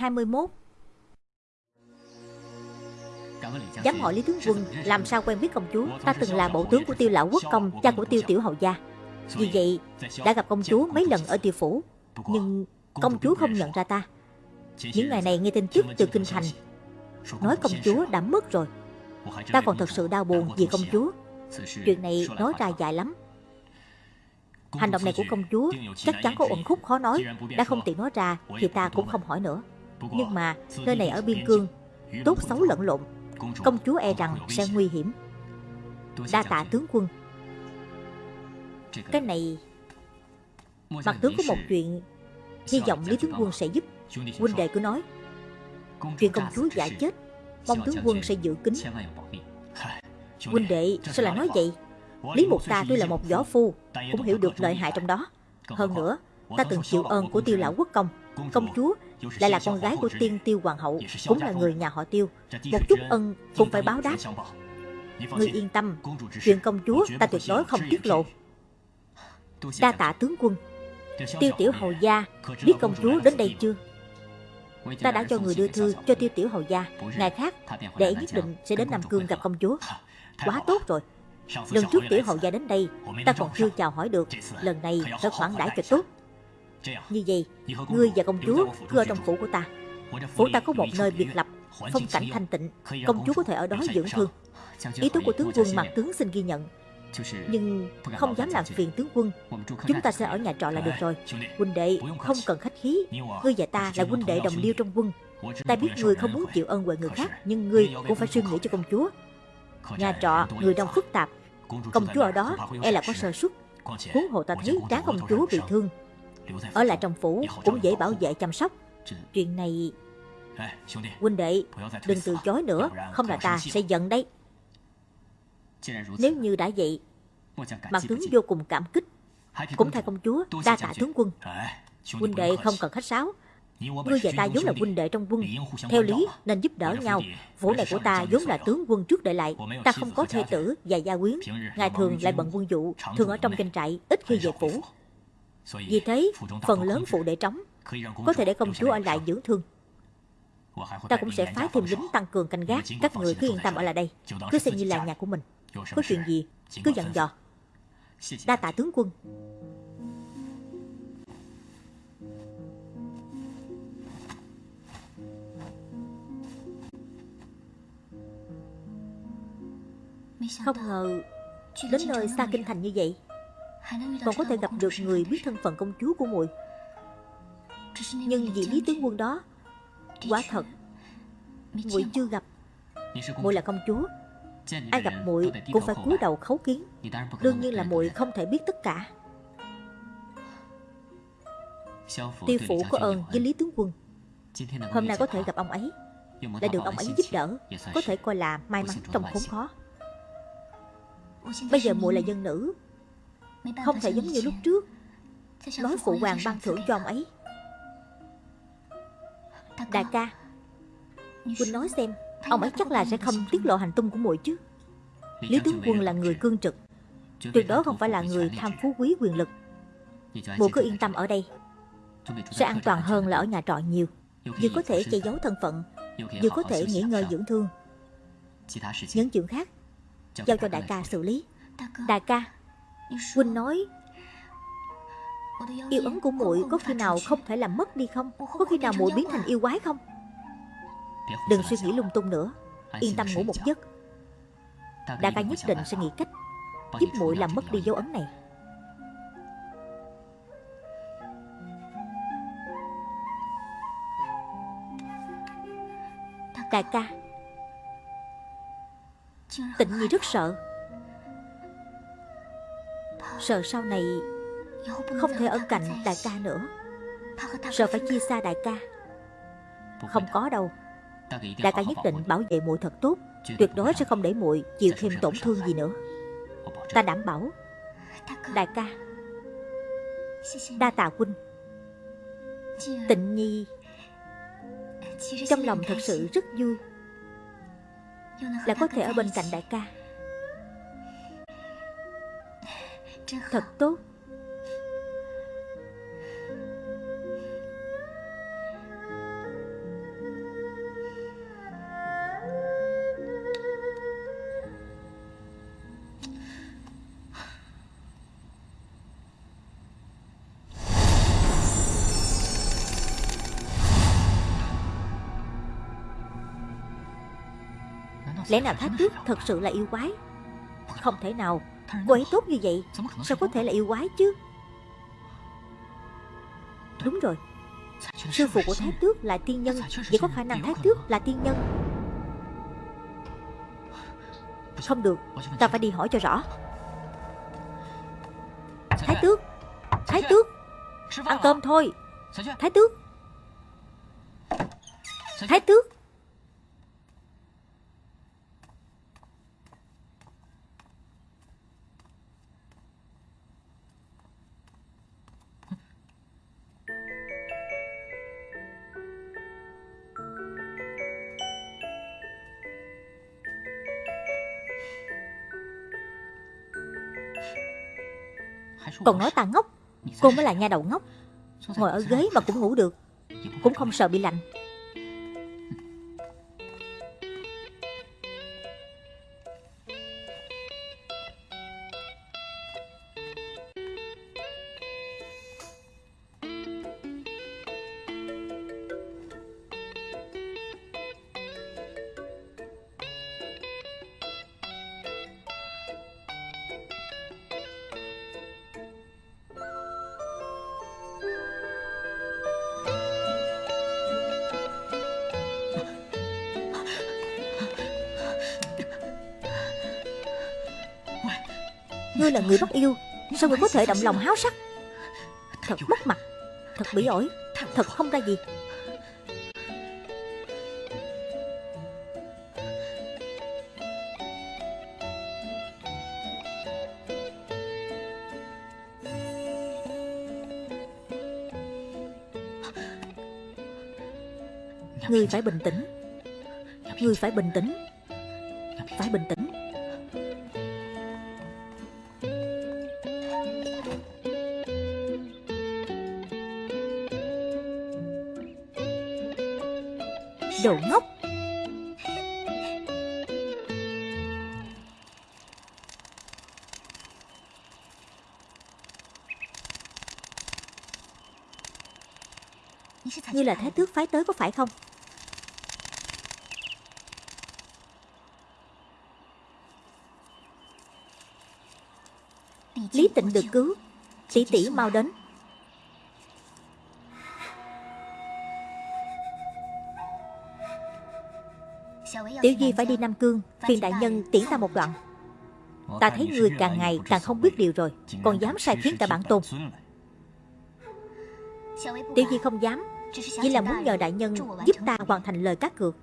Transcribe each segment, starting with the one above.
21 Dám hỏi Lý Tướng Quân làm sao quen biết công chúa? Ta từng là bộ tướng của tiêu lão quốc công Cha của tiêu tiểu hầu gia. Vì vậy đã gặp công chúa mấy lần ở tiêu phủ Nhưng công chúa không nhận ra ta. Những ngày này nghe tin tức từ kinh thành Nói công chúa đã mất rồi. Ta còn thật sự đau buồn vì công chúa. Chuyện này nói ra dài lắm. Hành động này của công chúa chắc chắn có uẩn khúc khó nói. Đã không tiện nói ra thì ta cũng không hỏi nữa Nhưng mà nơi này ở biên cương Tốt xấu lẫn lộn. Công chúa e rằng sẽ nguy hiểm. Đa tạ tướng quân. Cái này Mặt tướng có một chuyện Hy vọng Lý tướng quân sẽ giúp. Huynh đệ cứ nói. Chuyện công chúa giả chết Mong tướng quân sẽ giữ kín. Huynh đệ sao lại nói vậy? Lý Mục ta tuy là một võ phu. Cũng hiểu được lợi hại trong đó. Hơn nữa ta từng chịu ơn của tiêu lão quốc công. Công chúa lại là con gái của tiên tiêu hoàng hậu Cũng là người nhà họ tiêu. Một chút ân cũng phải báo đáp. Ngươi yên tâm Chuyện công chúa ta tuyệt đối không tiết lộ. Đa tạ tướng quân. Tiêu tiểu hầu gia Biết công chúa đến đây chưa? Ta đã cho người đưa thư cho tiêu tiểu hầu gia. Ngày khác để nhất định sẽ đến Nam Cương gặp công chúa. Quá tốt rồi. Lần trước tiểu hầu gia đến đây Ta còn chưa chào hỏi được. Lần này phải khoản đãi cho tốt Như vậy Ngươi và công chúa cứ ở trong phủ của ta. Phủ ta có một nơi biệt lập Phong cảnh thanh tịnh. Công chúa có thể ở đó dưỡng thương. Ý tứ của tướng quân mặt tướng xin ghi nhận. Nhưng không dám làm phiền tướng quân. Chúng ta sẽ ở nhà trọ là được rồi. Huynh đệ không cần khách khí. Ngươi và ta là huynh đệ đồng liêu trong quân. Ta biết ngươi không muốn chịu ơn huệ người khác Nhưng ngươi cũng phải suy nghĩ cho công chúa Nhà trọ người đông phức tạp Công chúa. Ở đó e là có sơ suất Huống hồ ta thấy tráng công chúa bị thương Ở lại trong phủ cũng dễ bảo vệ chăm sóc。Chuyện này Huynh đệ Đừng từ chối nữa Không là ta sẽ giận đấy。Nếu như đã vậy Mặt tướng vô cùng cảm kích Cũng thay công chúa đa tạ tướng quân Huynh đệ không cần khách sáo Ngươi và ta vốn là huynh đệ trong quân Theo lý nên giúp đỡ nhau Vũ này của ta vốn là tướng quân trước để lại Ta không có thê tử và gia quyến Ngày thường lại bận quân vụ Thường ở trong doanh trại Ít khi về phủ Vì thế phần lớn phụ đệ trống Có thể để công chúa ở lại dưỡng thương。Ta cũng sẽ phái thêm lính tăng cường canh gác Các người cứ yên tâm ở lại đây Cứ xem như là nhà của mình Có chuyện gì cứ dặn dò Đa tạ tướng quân Không ngờ Đến nơi xa kinh thành như vậy Còn có thể gặp được người biết thân phận công chúa của muội. Nhưng vị lý tướng quân đó Quả thật muội chưa gặp. Muội là công chúa. Ai gặp muội cũng phải cúi đầu khấu kiến. Đương nhiên là muội không thể biết tất cả. Tiêu phủ có ơn với Lý Tướng Quân. Hôm nay có thể gặp ông ấy. Lại được ông ấy giúp đỡ Có thể coi là may mắn trong khốn khó. Bây giờ muội là dân nữ Không thể giống như lúc trước. Nói phụ hoàng ban thưởng cho ông ấy. Đại ca Huynh nói xem Ông ấy chắc là sẽ không tiết lộ hành tung của muội chứ. Lý tướng quân là người cương trực. Tuyệt đối không phải là người tham phú quý quyền lực. Muội cứ yên tâm ở đây. Sẽ an toàn hơn là ở nhà trọ nhiều. Vừa có thể che giấu thân phận. Vừa có thể nghỉ ngơi dưỡng thương. Những chuyện khác Giao cho đại ca xử lý. Đại ca Huynh nói, Yêu ấn của muội có khi nào không thể làm mất đi không? Có khi nào muội biến thành yêu quái không? Đừng suy nghĩ lung tung nữa. Yên tâm ngủ một giấc. Đại ca nhất định sẽ nghĩ cách Giúp muội làm mất đi dấu ấn này. Đại ca. Tịnh Nhi rất sợ. Sợ sau này Không thể ở cạnh đại ca nữa. Sợ phải chia xa đại ca. Không có đâu. Đại ca nhất định bảo vệ muội thật tốt. Tuyệt đối sẽ không để muội chịu thêm tổn thương gì nữa. Ta đảm bảo. Đại ca. Đa tạ huynh. Tịnh Nhi. Trong lòng thật sự rất vui. Là có thể ở bên cạnh đại ca. thật tốt. Lẽ nào thách thức thật sự là yêu quái? Không thể nào. Cô ấy tốt như vậy, Sao có thể là yêu quái chứ? Đúng rồi. Sư phụ của Thái Tước là tiên nhân, Vậy có khả năng Thái Tước là tiên nhân? Không được, Ta phải đi hỏi cho rõ. Thái Tước Thái Tước, Ăn cơm thôi. Thái Tước. Thái Tước. Còn nói ta ngốc Cô mới là nha đầu ngốc Ngồi ở ghế mà cũng ngủ được Cũng không sợ bị lạnh người bắt yêu Sao ngươi có thể động lòng háo sắc? Thật mất mặt Thật bỉ ổi Thật không ra gì. Ngươi phải bình tĩnh Ngươi phải bình tĩnh như là thái tước phái tới có phải không? Lý tịnh được cứu. Tỷ tỷ mau đến. Tiểu Di phải đi Nam Cương. Phiền đại nhân tiễn ta một đoạn. Ta thấy người càng ngày càng không biết điều rồi. Còn dám sai khiến cả bản tôn. Tiểu Di không dám. Chỉ là muốn nhờ đại nhân giúp ta hoàn thành lời cát cược.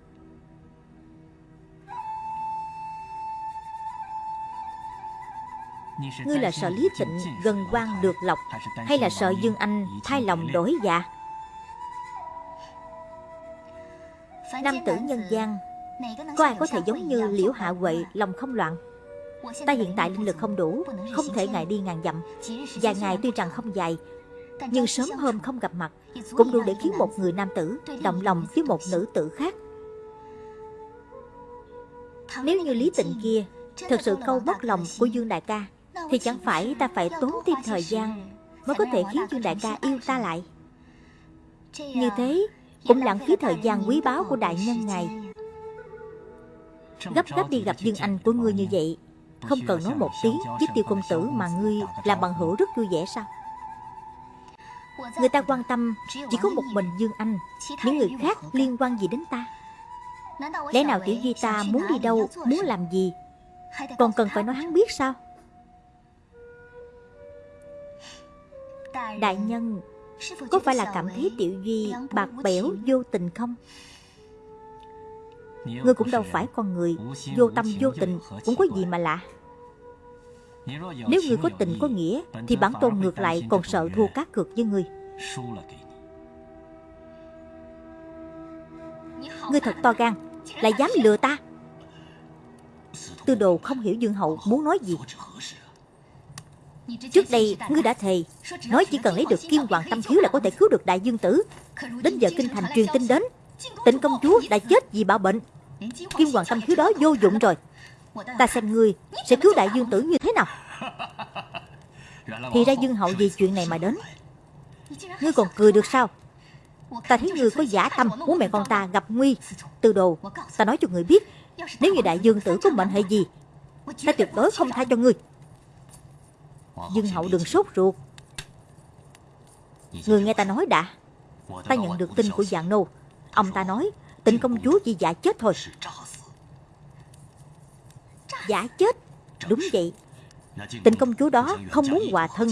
Ngươi là sợ Lý Tịnh gần quan được lộc Hay là sợ Dương Anh thay lòng đổi dạ? Nam tử nhân gian, có ai có thể giống như liễu hạ huệ, lòng không loạn? Ta hiện tại linh lực không đủ, Không thể ngày đi ngàn dặm. Dài ngày tuy rằng không dài nhưng sớm hôm không gặp mặt Cũng đủ để khiến một người nam tử Động lòng với một nữ tử khác. Nếu như lý tịnh kia Thật sự câu mất lòng của Dương Đại ca Thì chẳng phải ta phải tốn thêm thời gian Mới có thể khiến Dương Đại ca yêu ta lại. Như thế Cũng lãng phí thời gian quý báu của đại nhân ngài. Gấp gấp đi gặp Dương Anh của ngươi như vậy Không cần nói một tiếng với tiêu công tử mà ngươi làm bằng hữu rất vui vẻ sao Người ta quan tâm chỉ có một mình Dương Anh Những người khác liên quan gì đến ta? Lẽ nào tiểu di ta muốn đi đâu, muốn làm gì? Còn cần phải nói hắn biết sao? Đại nhân Có phải là cảm thấy tiểu duy bạc bẽo vô tình không? Ngươi cũng đâu phải con người Vô tâm vô tình cũng có gì mà lạ. Nếu ngươi có tình có nghĩa, Thì bản tôn ngược lại còn sợ thua cá cược với ngươi. Ngươi thật to gan, Lại dám lừa ta? Tư đồ không hiểu Dương Hậu muốn nói gì. Trước đây, ngươi đã thề, Nói chỉ cần lấy được kim hoàng tâm thiếu là có thể cứu được đại dương tử. Đến giờ kinh thành truyền tin đến, Tịnh công chúa đã chết vì bạo bệnh. Kim hoàng tâm thiếu đó vô dụng rồi. Ta xem ngươi sẽ cứu đại dương tử như thế nào. Thì ra dương hậu vì chuyện này mà đến. Ngươi còn cười được sao? Ta thấy ngươi có giả tâm Muốn mẹ con ta gặp nguy. Từ đồ, Ta nói cho ngươi biết, Nếu như đại dương tử có mệnh hệ gì, Ta tuyệt đối không tha cho ngươi. Dương hậu đừng sốt ruột. Người nghe ta nói đã. Ta nhận được tin của dạng nô. Ông ta nói Tình công chúa chỉ giả chết thôi. Giả chết. Đúng vậy. Tình công chúa đó không muốn hòa thân,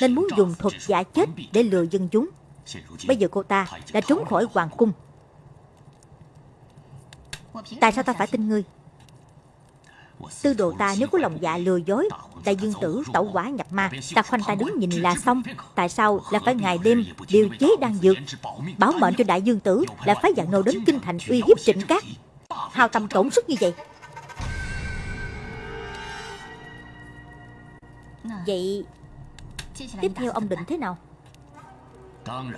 Nên muốn dùng thuật giả chết để lừa dân chúng. Bây giờ cô ta đã trốn khỏi hoàng cung. Tại sao ta phải tin ngươi? Tư đồ ta nếu có lòng dạ lừa dối, Đại dương tử, tẩu quả nhập ma, Ta khoanh ta đứng nhìn là xong. Tại sao là phải ngày đêm điều chế đang dược, Bảo mệnh cho đại dương tử Là phải dạng nô đến kinh thành uy hiếp trịnh cát Hào tâm tổn sức như vậy. Vậy Tiếp theo ông định thế nào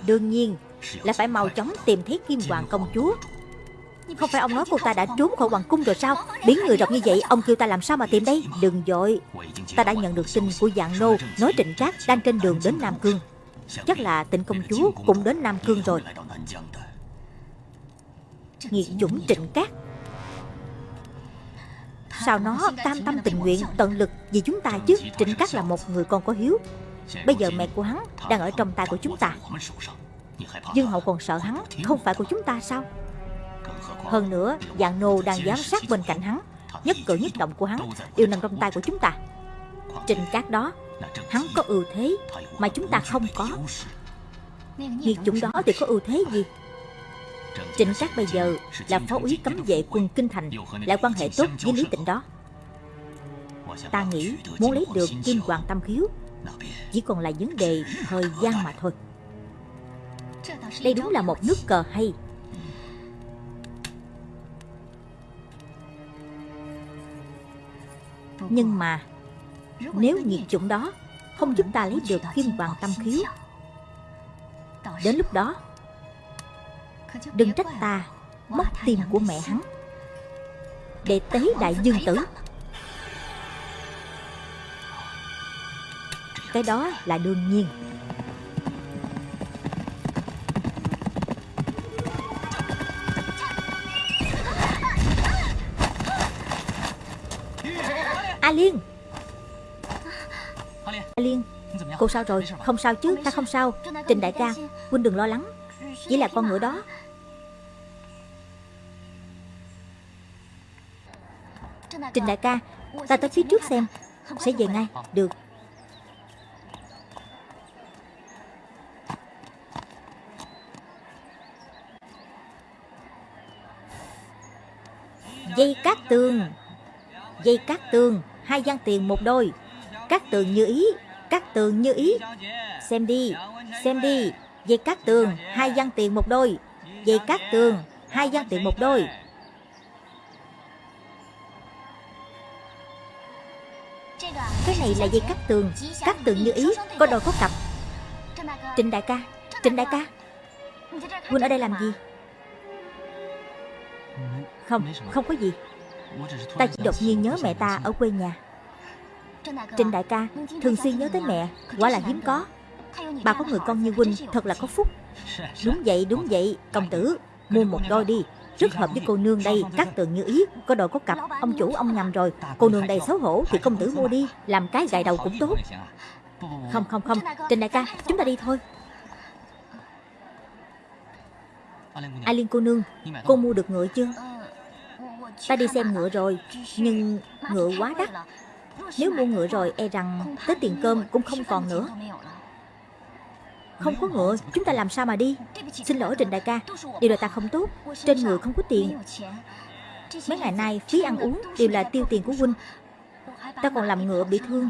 Đương nhiên là phải mau chóng tìm thấy Kim Hoàng công chúa Không phải ông nói cô ta đã trốn khỏi hoàng cung rồi sao Biến người rộng như vậy Ông kêu ta làm sao mà tìm đây Đừng dội Ta đã nhận được tin của dạng nô Nói trịnh trác đang trên đường đến Nam Cương Chắc là tịnh công chúa cũng đến Nam Cương rồi Nghiệt dũng trịnh cát Sao nó tam tâm tình nguyện, tận lực vì chúng ta chứ? Trịnh Cát là một người con có hiếu. Bây giờ mẹ của hắn đang ở trong tay của chúng ta. Dương Hậu còn sợ hắn Không phải của chúng ta sao? Hơn nữa, Dạng nô đang giám sát bên cạnh hắn, Nhất cử nhất động của hắn Đều nằm trong tay của chúng ta. Trình cát đó, Hắn có ưu thế Mà chúng ta không có. Nghiệt chủng đó thì có ưu thế gì? Trịnh Cát bây giờ là phó úy cấm vệ quân Kinh Thành Lại quan hệ tốt với Lý Tịnh đó. Ta nghĩ muốn lấy được Kim Hoàng Tâm Khiếu Chỉ còn là vấn đề thời gian mà thôi. Đây đúng là một nước cờ hay. Nhưng mà Nếu nhiệt chủng đó Không giúp ta lấy được Kim Hoàng Tâm Khiếu, Đến lúc đó Đừng trách ta, Móc tim của mẹ hắn. Để tế đại dương tử. Cái đó là đương nhiên. A Liên. A Liên, Cô sao rồi? Không sao chứ? Ta không sao. Trình đại ca, Huynh đừng lo lắng. Chỉ là con ngựa đó. Trình đại ca, Ta tới phía trước xem. Sẽ về ngay. Được. Dây cát tường. Dây cát tường. Hai gian tiền một đôi. Cát tường như ý. Cát tường như ý. Xem đi. Xem đi. Dây cát tường. Hai gian tiền một đôi. Dây cát tường. Hai gian tiền một đôi. Này là dây cắt tường. Cắt tường như ý, Có đồ có cặp. Trịnh đại ca, Trịnh đại ca. Huynh ở đây làm gì? Không Không có gì. Ta chỉ đột nhiên nhớ mẹ ta ở quê nhà. Trịnh đại ca, Thường xuyên nhớ tới mẹ. Quả là hiếm có. Bà có người con như Huynh Thật là có phúc. Đúng vậy đúng vậy, Công tử, Mua một đôi đi rất hợp với cô nương đây, Các tường như ý Có đồ có cặp. Ông chủ, ông nhầm rồi. Cô nương đây xấu hổ Thì công tử mua đi. Làm cái gài đầu cũng tốt. Không không không. Trình đại ca, Chúng ta đi thôi. Ai Liên cô nương, Cô mua được ngựa chưa? Ta đi xem ngựa rồi, Nhưng ngựa quá đắt. Nếu mua ngựa rồi e rằng Tới tiền cơm cũng không còn nữa không có ngựa, Chúng ta làm sao mà đi? Xin lỗi Trình đại ca. Điều là ta không tốt. Trên người không có tiền. Mấy ngày nay, phí ăn uống Đều là tiêu tiền của huynh. Ta còn làm ngựa bị thương.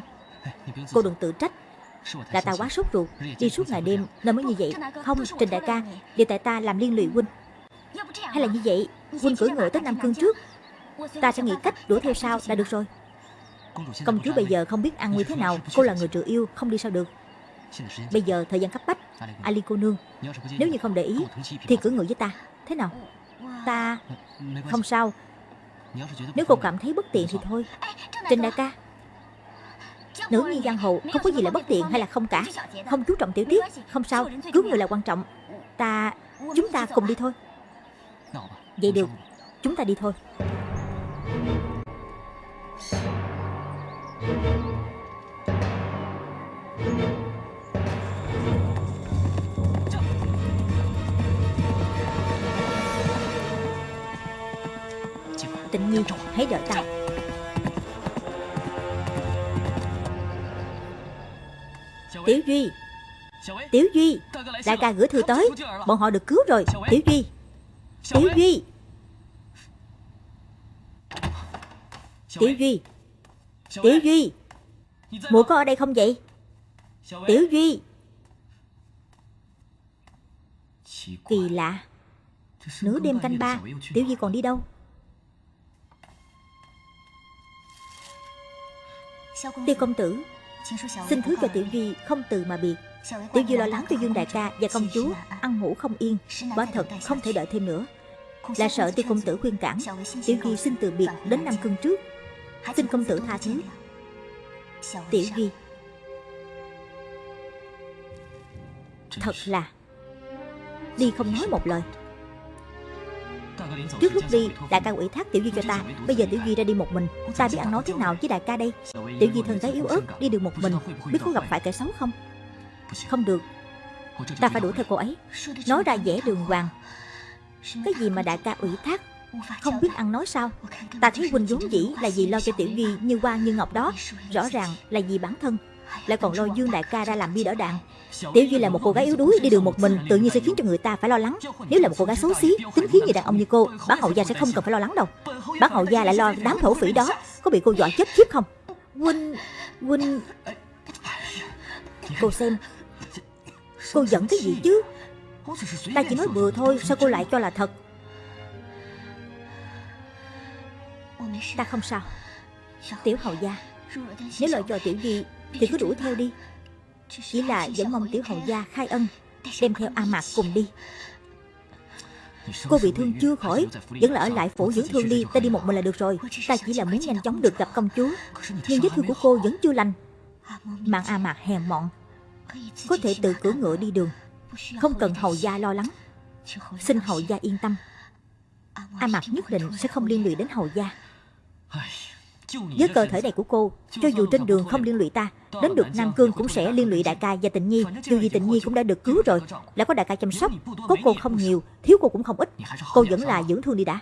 Cô đừng tự trách. Là ta quá sốt ruột. Đi suốt ngày đêm, nên mới như vậy. Không Trình đại ca, Điều tại ta làm liên lụy huynh. Hay là như vậy, Huynh cưỡi ngựa tới Nam Cương trước. Ta sẽ nghĩ cách đuổi theo sau là được rồi. Công chúa bây giờ không biết ăn như thế nào. Cô là người trừ yêu, Không đi sao được. Bây giờ thời gian cấp bách Ali cô nương Nếu như không để ý Thì cử ngự với ta Thế nào？Ta Không sao Nếu cô cảm thấy bất tiện thì thôi。Trình đại ca Nữ nhi giang hồ không có gì là bất tiện hay là không cả。Không chú trọng tiểu tiết Không sao Cứu người là quan trọng。Ta Chúng ta cùng đi thôi。Vậy được Chúng ta đi thôi。Thank you. Tịnh rồi hãy đợi ta Tiểu Duy Tiểu Duy, Đại ca gửi thư tới, Bọn họ được cứu rồi, Tiểu Duy. Tiểu Duy. Tiểu Duy. Tiểu Duy. Mụ có ở đây không vậy? Tiểu Duy. Kỳ lạ. Nửa đêm canh ba, Tiểu Duy còn đi đâu? Tiêu công tử, Xin thứ cho Tiểu Duy không từ mà biệt. Tiểu Duy lo lắng cho Dương Đại ca và công chúa Ăn ngủ không yên, Quả thật không thể đợi thêm nữa. Là sợ tiêu công tử khuyên cản, Tiểu Duy xin từ biệt đến năm cưng trước. Xin công tử tha thứ. Tiểu Duy. Thật là, Đi không nói một lời. Trước lúc đi, đại ca ủy thác Tiểu Duy cho ta. Bây giờ Tiểu Duy ra đi một mình. Ta biết ăn nói thế nào với đại ca đây. Tiểu Duy thân gái yếu ớt, đi được một mình. Biết có gặp phải kẻ xấu không? Không được. Ta phải đuổi theo cô ấy. Nói ra dễ đường hoàng. Cái gì mà đại ca ủy thác? Không biết ăn nói sao? Ta thấy Huynh vốn dĩ là vì lo cho Tiểu Duy như hoa như ngọc đó. Rõ ràng là vì bản thân. Lại còn lôi Dương đại ca ra làm bi đỡ đạn Tiểu Duy là một cô gái yếu đuối đi đường một mình Tự nhiên sẽ khiến cho người ta phải lo lắng. Nếu là một cô gái xấu xí, tính khí như đàn ông như cô Bác hậu gia sẽ không cần phải lo lắng đâu. Bác hậu gia lại lo đám thổ phỉ đó. Có bị cô dọa chết khiếp không? Huynh, Huynh Cô xem Cô giận cái gì chứ? Ta chỉ nói bừa thôi Sao cô lại cho là thật? Ta không sao. Tiểu hầu gia Nếu lời cho Tiểu Duy thì cứ đuổi theo đi. Chỉ là vẫn mong Tiểu hầu gia khai ân, Đem theo A Mạc cùng đi. Cô bị thương chưa khỏi, Vẫn là ở lại phủ dưỡng thương đi, Ta đi một mình là được rồi. Ta chỉ là muốn nhanh chóng được gặp công chúa. Nhưng vết thương của cô vẫn chưa lành. Mạng A Mạc hèn mọn. Có thể tự cưỡi ngựa đi đường. Không cần hầu gia lo lắng. Xin hầu gia yên tâm. A Mạc nhất định sẽ không liên lụy đến hầu gia với cơ thể này của cô Cho dù trên đường không liên lụy ta Đến được Nam Cương cũng sẽ liên lụy đại ca và tịnh nhi. Dù gì tịnh nhi cũng đã được cứu rồi. Lại có đại ca chăm sóc Có cô không nhiều Thiếu cô cũng không ít. Cô vẫn là dưỡng thương đi đã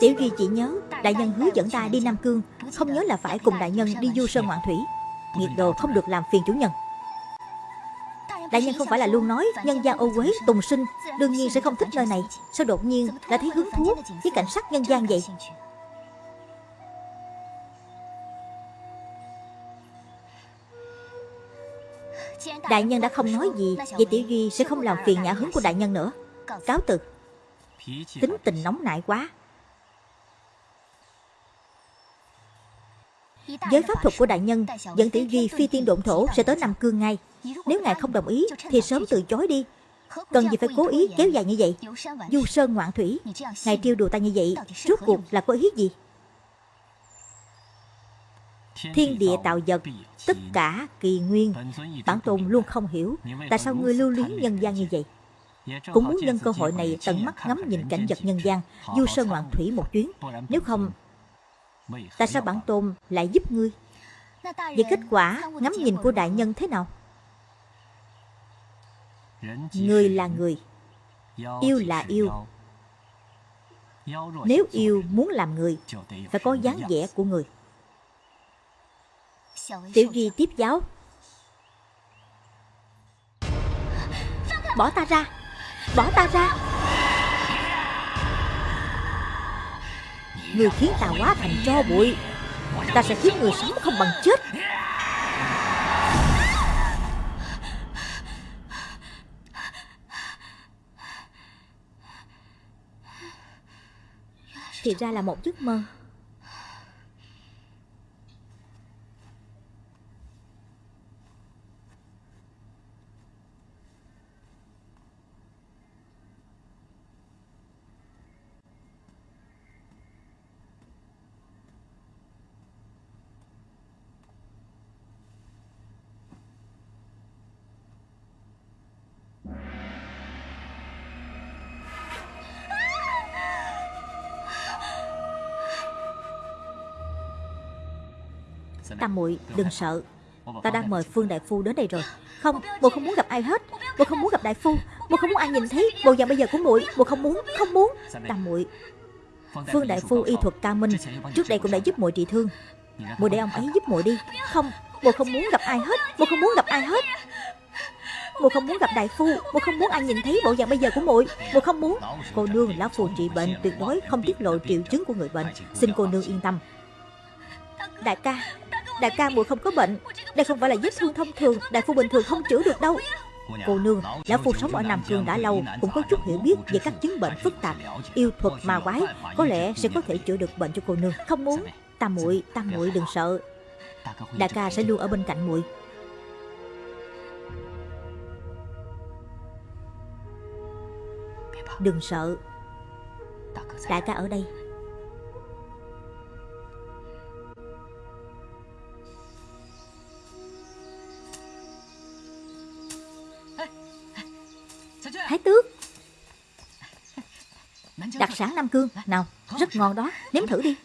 Tiểu Duy chỉ nhớ, Đại nhân hứa dẫn ta đi Nam Cương, Không nhớ là phải cùng đại nhân đi du sơn ngoạn thủy. Nghiệt đồ không được làm phiền chủ nhân. Đại nhân không phải là luôn nói, Nhân gian ô quế, tùng sinh, Đương nhiên sẽ không thích nơi này. Sao đột nhiên lại thấy hứng thú với cảnh sát nhân gian vậy? Đại nhân đã không nói gì, Vậy Tiểu Duy sẽ không làm phiền nhã hứng của đại nhân nữa. Cáo từ. Tính tình nóng nại quá. Với pháp thuật của đại nhân Dẫn Tiểu Duy phi tiên độn thổ sẽ tới Nam Cương ngay. Nếu ngài không đồng ý, Thì sớm từ chối đi. Cần gì phải cố ý kéo dài như vậy? Du sơn ngoạn thủy, Ngài trêu đùa ta như vậy, Rốt cuộc là có ý gì? Thiên địa tạo vật, Tất cả kỳ nguyên. Bản tôn luôn không hiểu, Tại sao ngươi lưu luyến nhân gian như vậy? Cũng muốn nhân cơ hội này tận mắt ngắm nhìn cảnh vật nhân gian Du sơn ngoạn thủy một chuyến. Nếu không Tại sao bản tôn lại giúp ngươi? Vậy kết quả ngắm nhìn của đại nhân thế nào? Người là người. Yêu là yêu. Nếu yêu muốn làm người, Phải có dáng vẻ của người. Tiểu Duy tiếp giáo. Bỏ ta ra. Bỏ ta ra. Người khiến ta quá thành tro bụi. Ta sẽ khiến người sống không bằng chết. Thì ra là một giấc mơ. Tam muội đừng sợ. Ta đang mời Phương Đại Phu đến đây rồi. Không, muội không muốn gặp ai hết. Muội không muốn gặp Đại Phu. Muội không muốn ai nhìn thấy bộ dạng bây giờ của muội. Muội không muốn, không muốn. Tam muội. Phương Đại Phu y thuật cao minh. Trước đây cũng đã giúp muội trị thương. Muội để ông ấy giúp muội đi. Không, muội không muốn gặp ai hết. Muội không muốn gặp ai hết. Muội không muốn gặp đại phu. Muội không muốn ai nhìn thấy bộ dạng bây giờ của muội. Muội không muốn. Cô nương lão phù trị bệnh tuyệt đối không tiết lộ triệu chứng của người bệnh. Xin cô nương yên tâm. Đại ca Đại ca muội không có bệnh. Đây không phải là vết thương thông thường. Đại phu bình thường không chữa được đâu. Cô nương, lão phu sống ở Nam Cương đã lâu Cũng có chút hiểu biết về các chứng bệnh phức tạp Yêu thuật ma quái. Có lẽ sẽ có thể chữa được bệnh cho cô nương. Không muốn. Ta muội, ta muội đừng sợ. Đại ca sẽ luôn ở bên cạnh muội. Đừng sợ. Đại ca ở đây. Sản Nam Cương. Nào rất ngon đó. Nếm thử đi.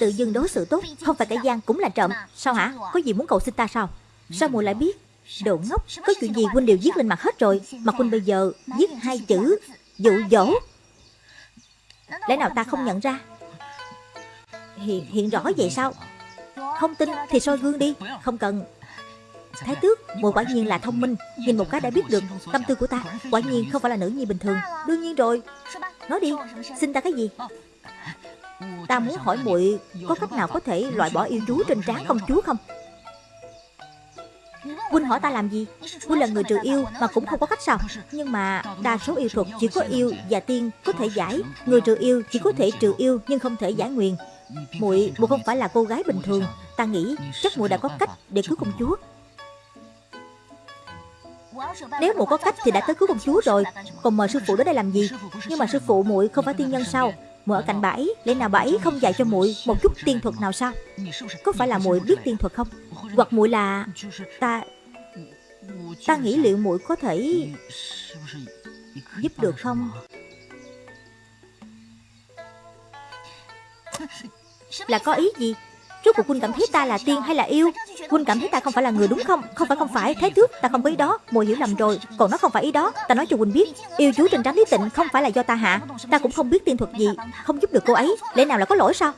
Tự dưng đối xử tốt Không phải kẻ gian cũng là trộm. Sao hả? Có gì muốn cầu xin ta sao? Sao muội lại biết? Đồ ngốc Có chuyện gì huynh đều viết lên mặt hết rồi. Mà huynh bây giờ viết hai chữ Dụ dỗ. Lẽ nào ta không nhận ra? Hiện, hiện rõ vậy sao? Không tin thì soi gương đi. Không cần. Thái tước, muội quả nhiên là thông minh. Nhìn một cái đã biết được tâm tư của ta. Quả nhiên không phải là nữ nhi bình thường. Đương nhiên rồi. Nói đi, xin ta cái gì? Ta muốn hỏi muội Có cách nào có thể loại bỏ yêu chú trên trán công chúa không? Huynh hỏi ta làm gì? Huynh là người trừ yêu mà cũng không có cách sao? Nhưng mà đa số yêu thuật chỉ có yêu và tiên có thể giải. Người trừ yêu chỉ có thể trừ yêu nhưng không thể giải nguyền. Muội muội không phải là cô gái bình thường. Ta nghĩ chắc muội đã có cách để cứu công chúa nếu muội có cách thì đã tới cứu công chúa rồi. Còn mời sư phụ đến đây làm gì? Nhưng mà sư phụ muội không phải tiên nhân sao? Muội ở cạnh bà ấy, Lẽ nào bà ấy không dạy cho muội một chút tiên thuật nào sao? Có phải là muội biết tiên thuật không? Hoặc muội là Ta Ta nghĩ liệu muội có thể Giúp được không? Là có ý gì? Rốt cuộc huynh cảm thấy ta là tiên hay là yêu? Huynh cảm thấy ta không phải là người đúng không? Không phải không phải. Thế trước ta không có ý đó. Mùi hiểu lầm rồi. Còn nó không phải ý đó. Ta nói cho huynh biết. Yêu chú trên trắng lý tịnh không phải là do ta hạ. Ta cũng không biết tiên thuật gì. Không giúp được cô ấy. Lẽ nào là có lỗi sao?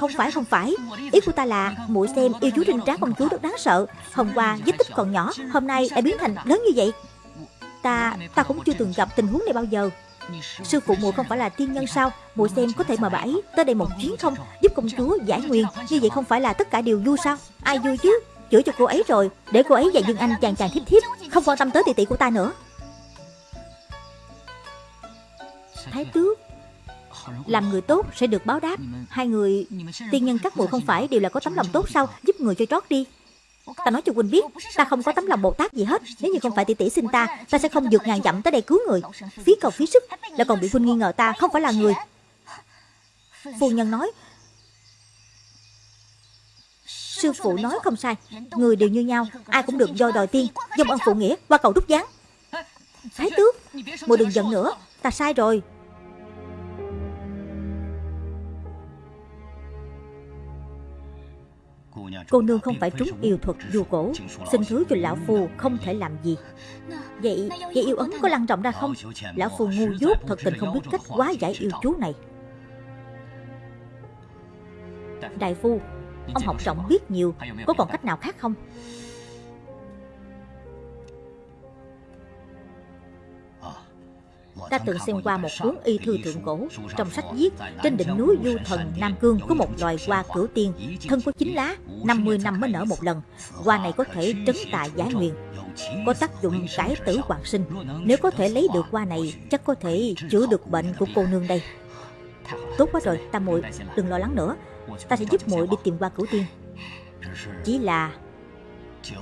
Không phải không phải. Ý của ta là muội xem yêu chú trên tráng công chúa rất đáng sợ. Hôm qua vết tích còn nhỏ. Hôm nay đã biến thành lớn như vậy. Ta ta cũng chưa từng gặp tình huống này bao giờ. Sư phụ muội không phải là tiên nhân sao? Muội xem có thể mời bà ấy tới đây một chuyến không? Giúp công chúa giải nguyền. Như vậy không phải là tất cả đều vui sao? Ai vui chứ? Chữa cho cô ấy rồi. Để cô ấy và Dương Anh chàng chàng thiếp thiếp. Không quan tâm tới tỷ tỷ của ta nữa. Thái tước. Làm người tốt sẽ được báo đáp. Hai người Tiên nhân các muội không phải đều là có tấm lòng tốt sao? Giúp người cho trót đi. Ta nói cho Quỳnh biết, Ta không có tấm lòng Bồ Tát gì hết. Nếu như không phải tỷ tỷ xin ta Ta sẽ không vượt ngàn dặm tới đây cứu người. Phí cầu phí sức Lại còn bị Quỳnh nghi ngờ ta, không phải là người. Phu nhân nói, Sư phụ nói không sai. Người đều như nhau, Ai cũng được do đòi tiên Dông ân phụ nghĩa Qua cầu đúc gián Thái tước Mùa đừng giận nữa. Ta sai rồi. Cô nương không phải trúng yêu thuật du cổ. Xin thứ cho lão phu không thể làm gì. Vậy, vậy yêu ấn có lăn trọng ra không? Lão phu ngu dốt thật tình không biết cách quá giải yêu chú này. Đại phu Ông học rộng biết nhiều. Có còn cách nào khác không Ta từng xem qua một cuốn y thư thượng cổ, Trong sách viết, Trên đỉnh núi Du Thần Nam Cương Có một loài hoa cửu tiên, Thân có chín lá 50 năm mới nở một lần. Hoa này có thể trấn tại giải nguyền, Có tác dụng cải tử hoàng sinh. Nếu có thể lấy được hoa này, Chắc có thể chữa được bệnh của cô nương đây. Tốt quá rồi, Ta muội đừng lo lắng nữa. Ta sẽ giúp muội đi tìm hoa cửu tiên. Chỉ là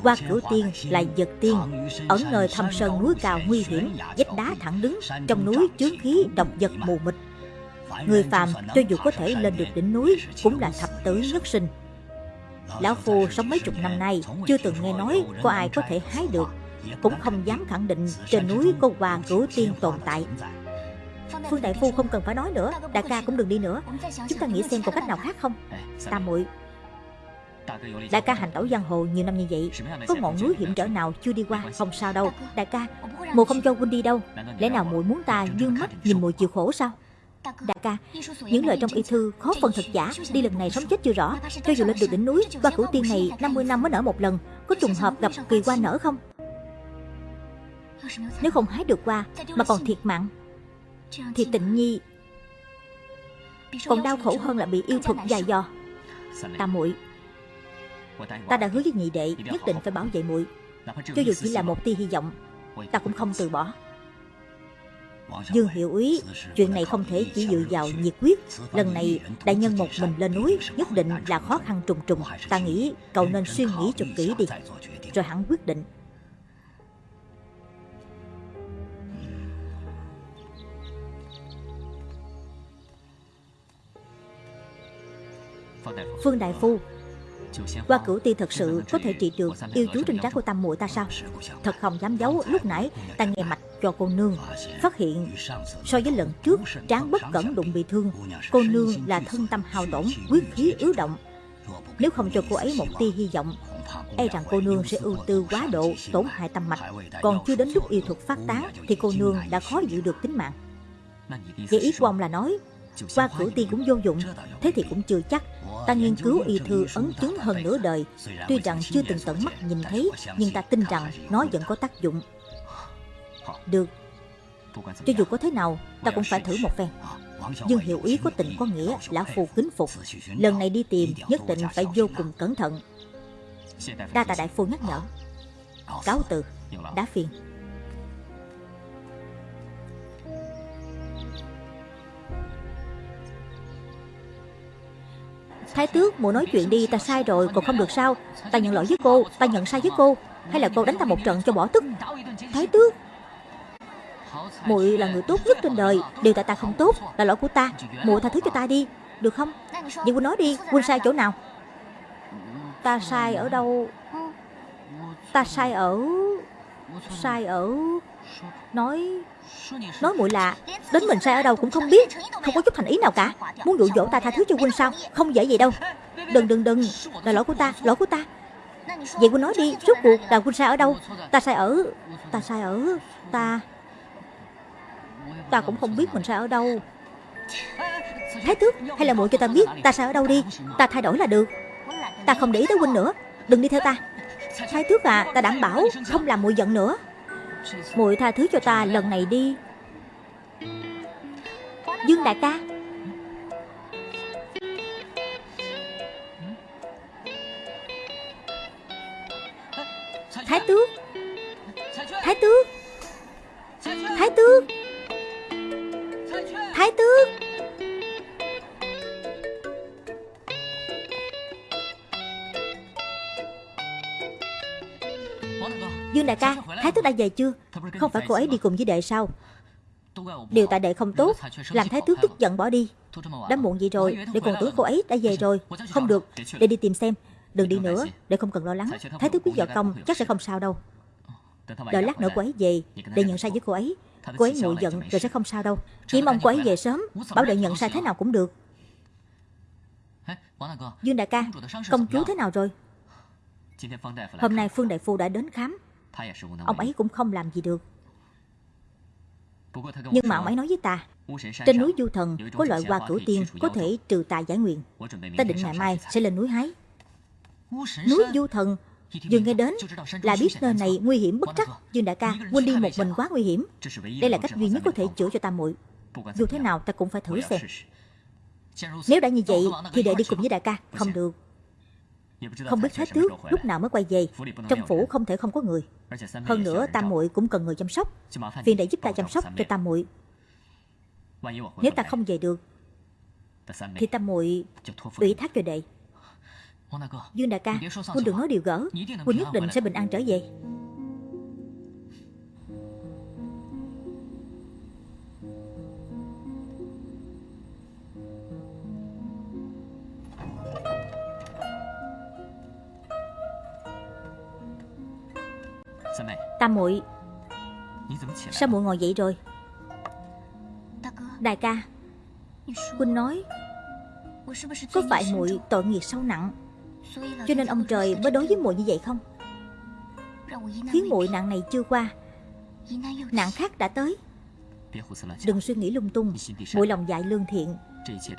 qua cửu tiên là vật tiên. Ẩn nơi thâm sơn núi cao nguy hiểm, Vách đá thẳng đứng, Trong núi chướng khí độc vật mù mịt. Người phàm cho dù có thể lên được đỉnh núi Cũng là thập tử nhất sinh. Lão Phu sống mấy chục năm nay, Chưa từng nghe nói có ai có thể hái được, Cũng không dám khẳng định trên núi có hoa cửu tiên tồn tại. Phương Đại Phu không cần phải nói nữa Đại ca cũng đừng đi nữa. Chúng ta nghĩ xem có cách nào khác không? Tam muội Đại ca hành tẩu giang hồ nhiều năm như vậy, Có ngọn núi hiểm trở nào chưa đi qua? Không sao đâu Đại ca. Mùa không cho huynh đi đâu. Lẽ nào muội muốn ta dương mắt nhìn mùi chịu khổ sao? Đại ca, Những lời trong y thư khó phần thật giả. Đi lần này sống chết chưa rõ. Cho dù lên được đỉnh núi Ba cửu tiên này 50 năm mới nở một lần, Có trùng hợp gặp kỳ qua nở không? Nếu không hái được qua, Mà còn thiệt mạng, Thì tịnh nhi Còn đau khổ hơn là bị yêu thuật dài dò. Ta muội Ta đã hứa với nhị đệ Nhất định phải bảo vệ muội. Cho dù chỉ là một tia hy vọng Ta cũng không từ bỏ. Dương Hiệu Úy Chuyện này không thể chỉ dựa vào nhiệt quyết Lần này đại nhân một mình lên núi Nhất định là khó khăn trùng trùng. Ta nghĩ cậu nên suy nghĩ cho kỹ đi. Rồi hẳn quyết định. Phương Đại Phu qua cửu ti thật sự có thể trị được yêu chú trên trán của tam muội ta sao Thật không dám giấu Lúc nãy ta nghe mạch cho cô nương Phát hiện so với lần trước Tráng bất cẩn đụng bị thương Cô nương là thân tâm hao tổn Quyết khí ứ động. Nếu không cho cô ấy một tia hy vọng E rằng cô nương sẽ ưu tư quá độ Tổn hại tâm mạch. Còn chưa đến lúc yêu thuật phát tán Thì cô nương đã khó giữ được tính mạng. Vậy ý của ông là nói Qua cửu ti cũng vô dụng. Thế thì cũng chưa chắc Ta nghiên cứu y thư ấn chứng hơn nửa đời. Tuy rằng chưa từng tận mắt nhìn thấy, Nhưng ta tin rằng nó vẫn có tác dụng. Được. Cho dù có thế nào, Ta cũng phải thử một phen. Dương hiệu ý có tình có nghĩa, Lão phù kính phục. Lần này đi tìm, nhất định phải vô cùng cẩn thận. Đa tạ đại phu nhắc nhở. Cáo từ. Đá phiền. Thái tước mụ nói chuyện đi, ta sai rồi, còn không được sao? Ta nhận lỗi với cô, Ta nhận sai với cô. Hay là cô đánh ta một trận cho bỏ tức? Thái tước. Muội là người tốt nhất trên đời Điều tại ta không tốt, là lỗi của ta. Muội tha thứ cho ta đi, Được không? Vậy huynh nói đi, Huynh sai chỗ nào? Ta sai ở đâu? Ta sai ở Sai ở Nói Nói muội lạ Đến mình sai ở đâu cũng không biết Không có chút thành ý nào cả. Muốn dụ dỗ ta tha thứ cho huynh sao? Không dễ vậy đâu. Đừng đừng đừng. Là lỗi của ta Lỗi của ta. Vậy huynh nói đi Rốt cuộc là huynh sai ở đâu? Ta. Sai ở Ta. sai ở Ta. Ta cũng không biết mình sai ở đâu. Thái tước Hay là muội cho ta biết Ta sai ở đâu đi. Ta thay đổi là được. Ta không để ý tới huynh nữa. Đừng đi theo ta. Thái tước à Ta đảm bảo Không làm muội giận nữa muội tha thứ cho ta lần này đi. Dương đại ca. Thái tước. Thái tước. Thái tước. Thái tước. Dương đại ca Thái tước đã về chưa? Không phải cô ấy đi cùng với đệ sao Điều tại đệ không tốt Làm thái tước tức giận bỏ đi. Đã muộn gì rồi Đệ còn tưởng cô ấy đã về rồi. Không được Để đi tìm xem. Đừng đi nữa Để không cần lo lắng. Thái tước biết võ công Chắc sẽ không sao đâu. Đợi lát nữa cô ấy về Để nhận sai với cô ấy. Cô ấy nguội giận rồi sẽ không sao đâu. Chỉ mong cô ấy về sớm Bảo đệ nhận sai thế nào cũng được. Dương đại ca Công chúa thế nào rồi? Hôm nay Phương Đại Phu đã đến khám Ông ấy cũng không làm gì được. Nhưng mà ông ấy nói với ta Trên núi Du Thần có loại hoa cửu tiên Có thể trừ tà giải nguyện. Ta định ngày mai sẽ lên núi hái. Núi Du Thần Dương nghe đến là biết nơi này nguy hiểm bất trắc Dương đại ca Huynh đi một mình quá nguy hiểm. Đây là cách duy nhất có thể chữa cho ta muội. Dù thế nào ta cũng phải thử xem. Nếu đã như vậy Thì để đi cùng với đại ca. Không được không biết thái tước lúc nào mới quay về Trong phủ không thể không có người. Hơn nữa tam muội cũng cần người chăm sóc. Phiền để giúp ta chăm sóc cho tam muội. Nếu ta không về được Thì tam muội ủy thác cho đệ. Dương đại ca Huynh đừng nói điều gỡ. Huynh nhất định sẽ bình an trở về Tam muội. Sao muội ngồi dậy rồi? Đại ca Huynh nói, Có phải muội tội nghiệp sâu nặng, Cho nên ông trời mới đối với muội như vậy không? Khiến muội nạn này chưa qua, Nạn khác đã tới. Đừng suy nghĩ lung tung, Muội lòng dại lương thiện.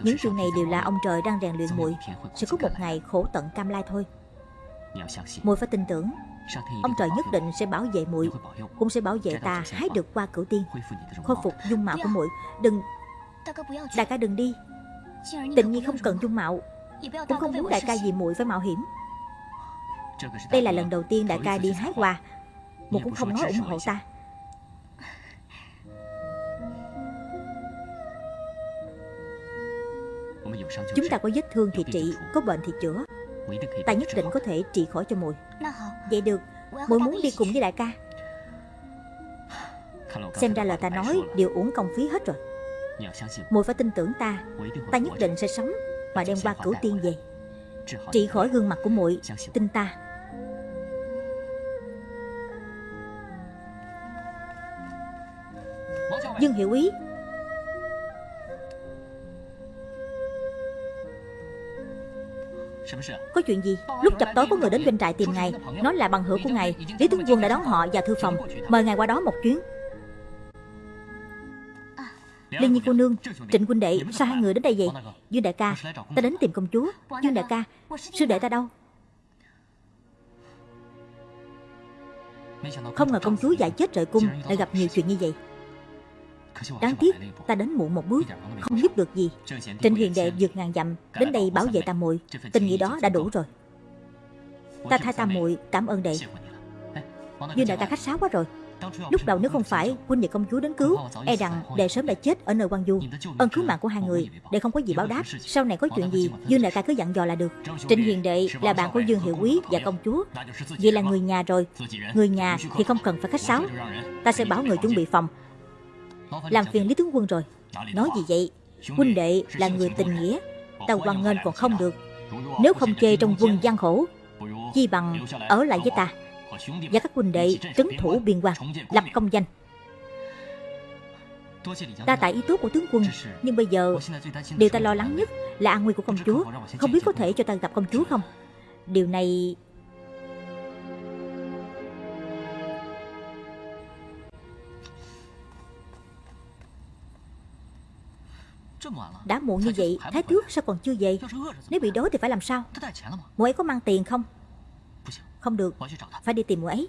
Những chuyện này đều là ông trời đang rèn luyện muội, Sẽ có một ngày khổ tận cam lai thôi. Muội phải tin tưởng Ông trời nhất định sẽ bảo vệ muội Cũng sẽ bảo vệ ta hái được qua cửu tiên. Khôi phục dung mạo của muội. Đừng Đại ca đừng đi. Tịnh nhi không cần dung mạo. Cũng không muốn đại ca vì muội phải mạo hiểm. Đây là lần đầu tiên đại ca đi hái hoa. Một cũng không nói ủng hộ ta. Chúng ta có vết thương thì trị Có bệnh thì chữa Ta nhất định có thể trị khỏi cho muội. Vậy được. Muội muốn đi cùng với đại ca. Xem ra lời ta nói đều uổng công phí hết rồi. Muội phải tin tưởng ta. Ta nhất định sẽ sống Mà đem qua cửu tiên về. Trị khỏi gương mặt của muội. Tin ta. Dương Hiệu Ý Có chuyện gì? Lúc chập tối có người đến doanh trại tìm ngài. Nói là bằng hữu của ngài. Lý Tướng Quân đã đón họ vào thư phòng. Mời ngài qua đó một chuyến. Liên Nhi cô nương Trịnh huynh đệ Sao hai người đến đây vậy? Dương đại ca Ta đến tìm công chúa. Dương đại ca Sư đệ ta đâu? Không ngờ công chúa dại chết rời cung Lại gặp nhiều chuyện như vậy Đáng tiếc, ta đến muộn một bước, Không giúp được gì. Trịnh hiền đệ vượt ngàn dặm, Đến đây bảo vệ tam muội. Tình nghĩa đó đã đủ rồi. Ta thay tam muội, cảm ơn đệ. Dương đại ca khách sáo quá rồi. Lúc đầu nếu không phải huynh và công chúa đến cứu E rằng đệ sớm đã chết ở nơi quan du. Ơn cứu mạng của hai người, Đệ không có gì báo đáp. Sau này có chuyện gì Dương đại ca cứ dặn dò là được. Trịnh hiền đệ là bạn của Dương hiệu quý và công chúa. Vậy là người nhà rồi. Người nhà thì không cần phải khách sáo. Ta sẽ bảo người chuẩn bị phòng. Làm phiền Lý Tướng Quân rồi. Nói gì vậy? Huynh đệ là người tình nghĩa. Ta quan nghênh còn không được. Nếu không chê trong quân gian khổ Chi bằng ở lại với ta. Và các huynh đệ trấn thủ biên quan, lập công danh. Ta tại ý tốt của tướng quân, nhưng bây giờ điều ta lo lắng nhất là an nguy của công chúa. Không biết có thể cho ta gặp công chúa không? Điều này đã muộn như vậy thái tước sao còn chưa về? nếu bị đói thì phải làm sao? mụ ấy có mang tiền không? không được. Phải đi tìm mụ ấy.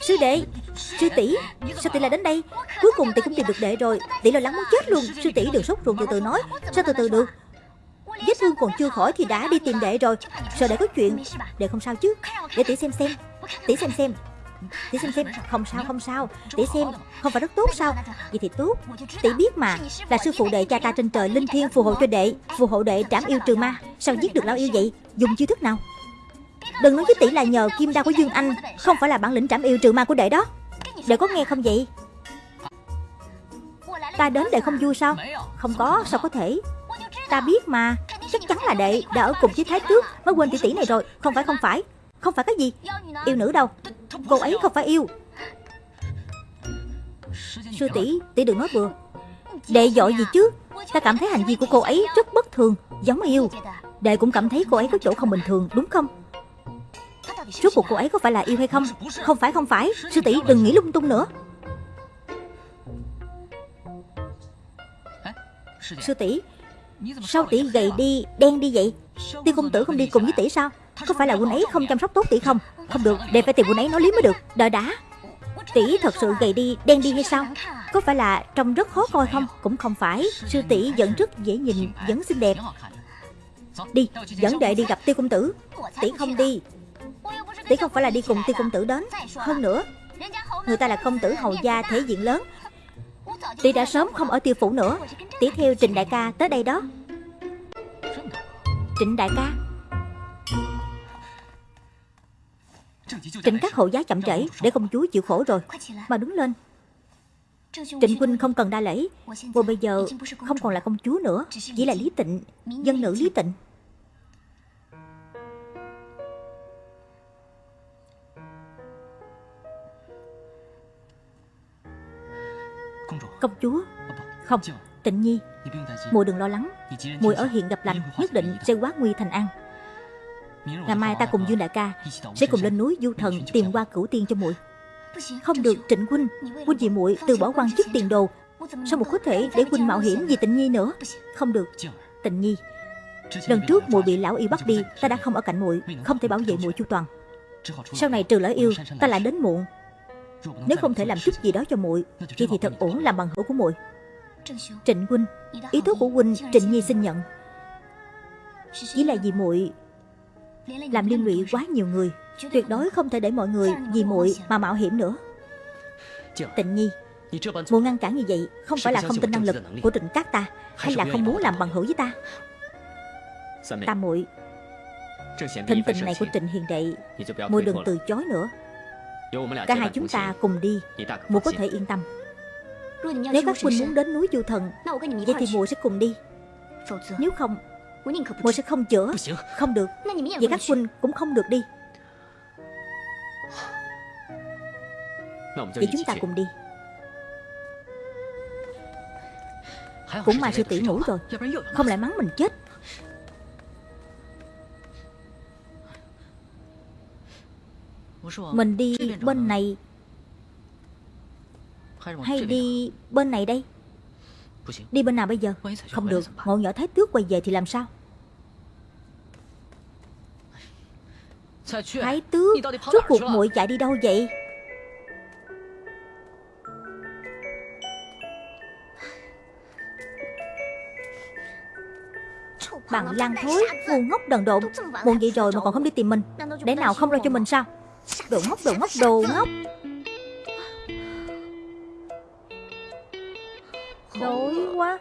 Sư đệ! Sư tỷ! Sao tỷ lại đến đây. Cuối cùng tỷ cũng tìm được đệ rồi. Tỷ lo lắng muốn chết luôn. Sư tỷ đừng sốt ruột từ từ nói. Sao từ từ được. Vết thương còn chưa khỏi thì đã đi tìm đệ rồi. Sợ đệ có chuyện. Đệ không sao chứ Để tỷ xem xem. Tỷ xem xem Tỷ xem xem Không sao không sao. Tỷ xem Không phải rất tốt sao? Vậy thì tốt. Tỷ biết mà Là sư phụ đệ cha ta trên trời Linh Thiên phù hộ cho đệ. Phù hộ đệ trảm yêu trừ ma. Sao giết được lao yêu vậy? Dùng chiêu thức nào? Đừng nói với tỷ là nhờ kim đao của Dương Anh. Không phải là bản lĩnh trảm yêu trừ ma của đệ đó. Đệ có nghe không vậy? Ta đến đệ không vui sao? Không có sao có thể? Ta biết mà Chắc chắn là đệ đã ở cùng với Thái Tước Mới quên tỷ tỷ này rồi. Không phải không phải không phải cái gì. Yêu nữ đâu. Cô ấy không phải yêu. Sư tỷ Tỷ đừng nói bừa. Đệ dội gì chứ? Ta cảm thấy hành vi của cô ấy rất bất thường, Giống yêu. Đệ cũng cảm thấy cô ấy có chỗ không bình thường, đúng không? Rốt cuộc cô ấy có phải là yêu hay không? Không phải không phải. Sư tỷ, đừng nghĩ lung tung nữa. Sư tỷ, Sao tỷ gầy đi, đen đi vậy? Tiên công tử không đi cùng với tỷ sao? Có phải là huynh ấy không chăm sóc tốt tỷ không? Không được để phải tìm huynh ấy nói lý mới được. Đợi đã Tỷ thật sự gầy đi, đen đi hay sao? Có phải là trông rất khó coi không? Cũng không phải. Sư tỷ vẫn rất dễ nhìn, Vẫn xinh đẹp. Đi dẫn đệ đi gặp tiêu công tử. Tỷ không đi. Tỷ không phải là đi cùng tiêu công tử đến. Hơn nữa, Người ta là công tử hầu gia thể diện lớn. Tỷ đã sớm không ở tiêu phủ nữa. Tỷ theo Trình đại ca tới đây đó. Trịnh đại ca. Trịnh các hộ giá chậm trễ Để công chúa chịu khổ rồi Mà đứng lên. Trịnh huynh không cần đa lễ. Vô bây giờ không còn là công chúa nữa Chỉ là Lý Tịnh Dân nữ Lý Tịnh. Công chúa. Không Tịnh nhi. Muội đừng lo lắng. Muội ở hiện gặp lành Nhất định sẽ hóa nguy thành an Ngày mai ta cùng Dương Đại ca Sẽ cùng lên núi Du Thần Tìm qua cửu tiên cho muội. Không được Trịnh Huynh Huynh vì muội từ bỏ quan chức tiền đồ. Sao một có thể để Huynh mạo hiểm vì Tịnh Nhi nữa? Không được. Tịnh Nhi. Lần trước muội bị lão yêu bắt đi, Ta đã không ở cạnh muội, Không thể bảo vệ muội chu toàn. Sau này trừ lão yêu, Ta lại đến muộn. Nếu không thể làm chút gì đó cho muội, Thì thì thật ổn làm bằng hữu của muội. Trịnh huynh, Ý thức của huynh Trịnh Nhi xin nhận. Chỉ là vì muội làm liên lụy quá nhiều người. Tuyệt đối không thể để mọi người vì muội mà mạo hiểm nữa. Tịnh Nhi, Muội ngăn cản như vậy Không phải là không tin năng lực của trịnh cát ta, Hay là không muốn làm bằng hữu với ta? Ta muội Thịnh tình này của Trịnh Hiền Đệ, Muội đừng từ chối nữa. Cả hai chúng ta cùng đi, Muội có thể yên tâm. Nếu các huynh muốn đến núi Du Thần, Vậy thì muội sẽ cùng đi. Nếu không Muội sẽ không chữa. Không được. Vậy các huynh cũng không được đi. Vậy chúng ta cùng đi. Cũng mà sư tỷ ngủ rồi. Không lại mắng mình chết. Mình đi bên này. Hay đi bên này đây Đi bên nào bây giờ? Không được. Ngộ nhỏ thái tước quay về thì làm sao? Thái tước Rốt cuộc muội chạy đi đâu vậy? Bằng lan thối Ngu ngốc đần độn. Muộn vậy rồi mà còn không đi tìm mình. Để nào không lo cho mình sao? Đồ ngốc đồ ngốc đồ ngốc. Đói quá.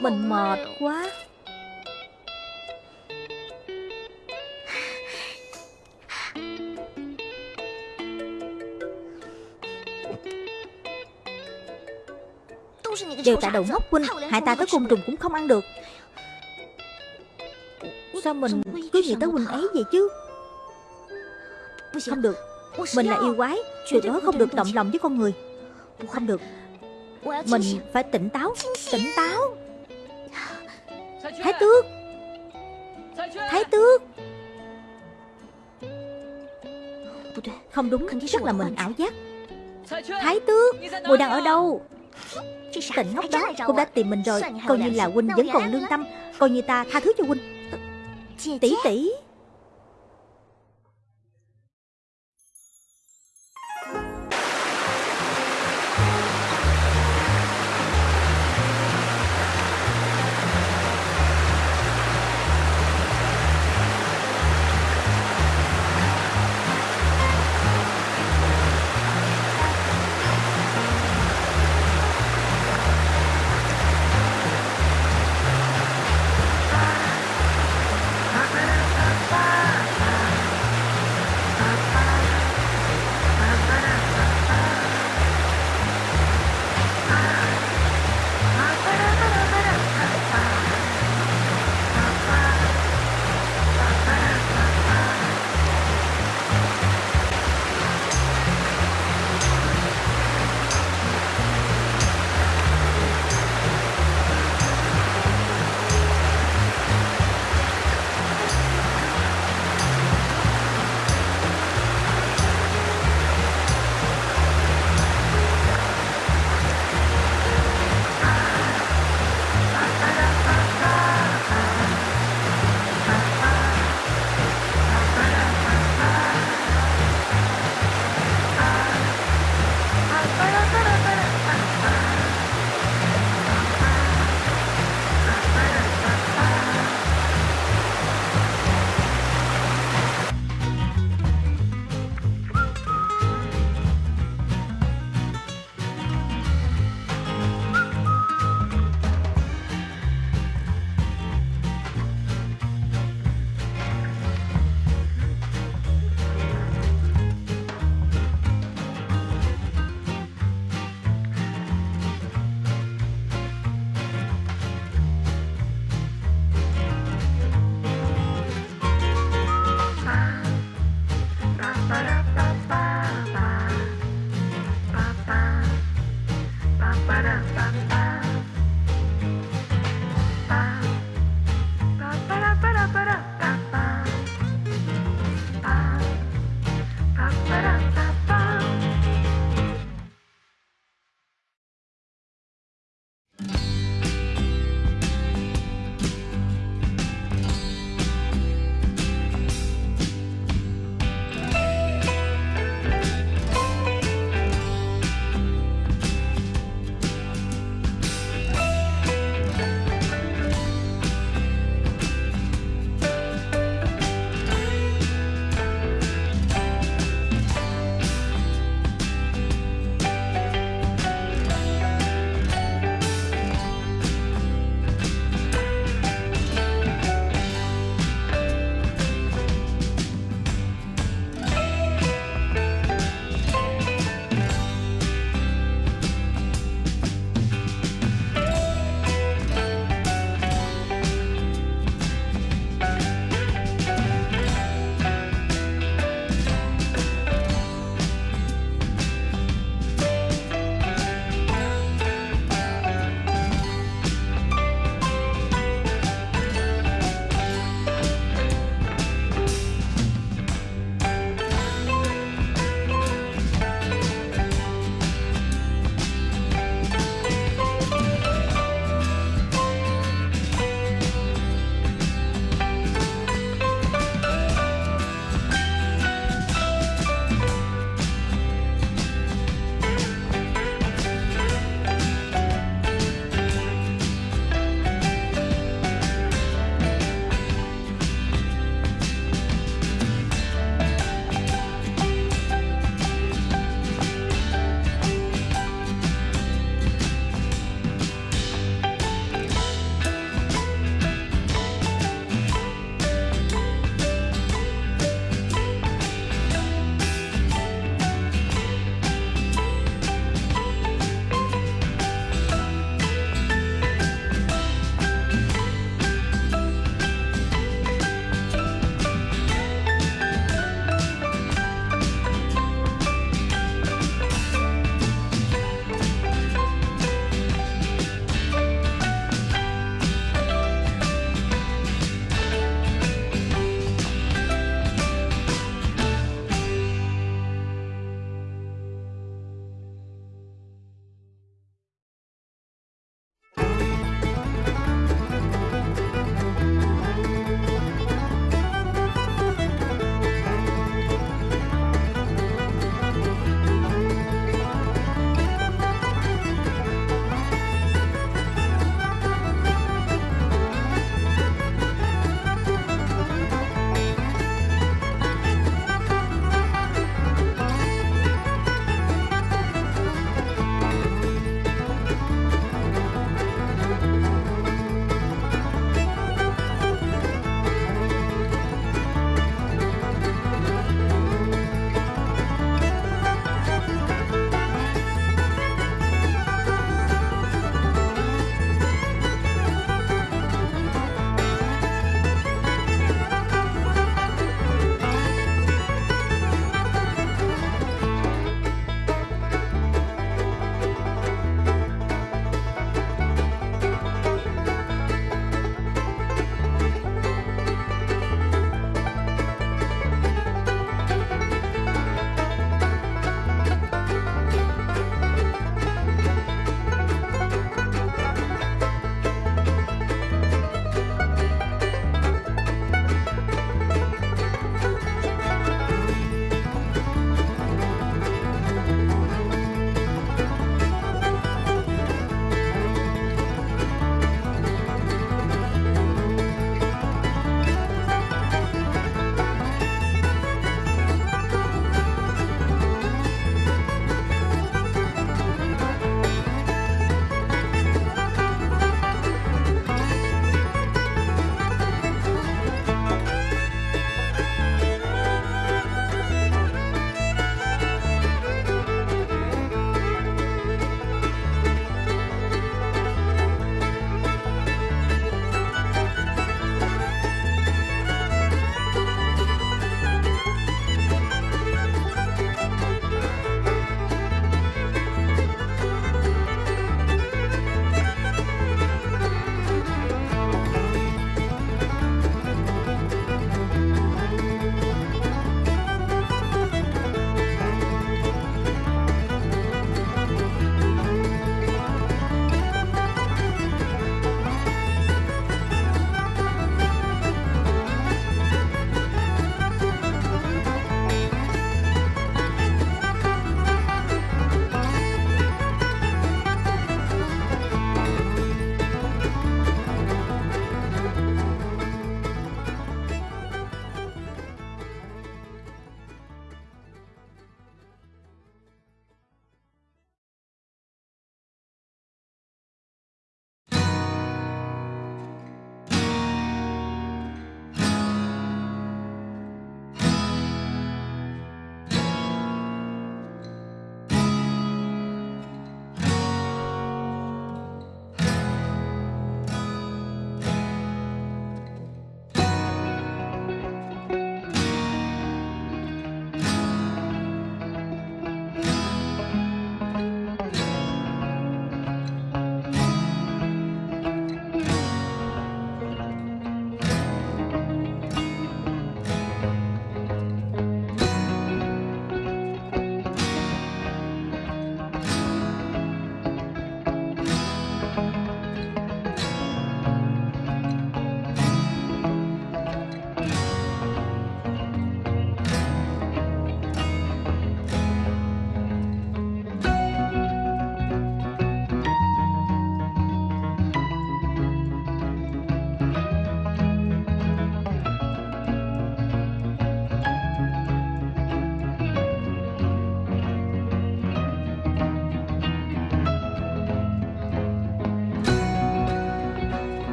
Mình mệt quá. Đều tại đầu ngốc huynh Hại ta tới côn trùng cũng không ăn được. Sao mình cứ nghĩ tới huynh ấy vậy chứ? Không được, Mình là yêu quái, Tuyệt đối không được động lòng với con người. Không được. Mình phải tỉnh táo Tỉnh táo. Thái tước. Thái tước. Không đúng Chắc là mình ảo giác. Thái tước. Mùi đang ở đâu? Tỉnh ngốc đó Cũng đã tìm mình rồi. Coi như là huynh vẫn còn lương tâm. Coi như ta tha thứ cho huynh. Tỷ tỷ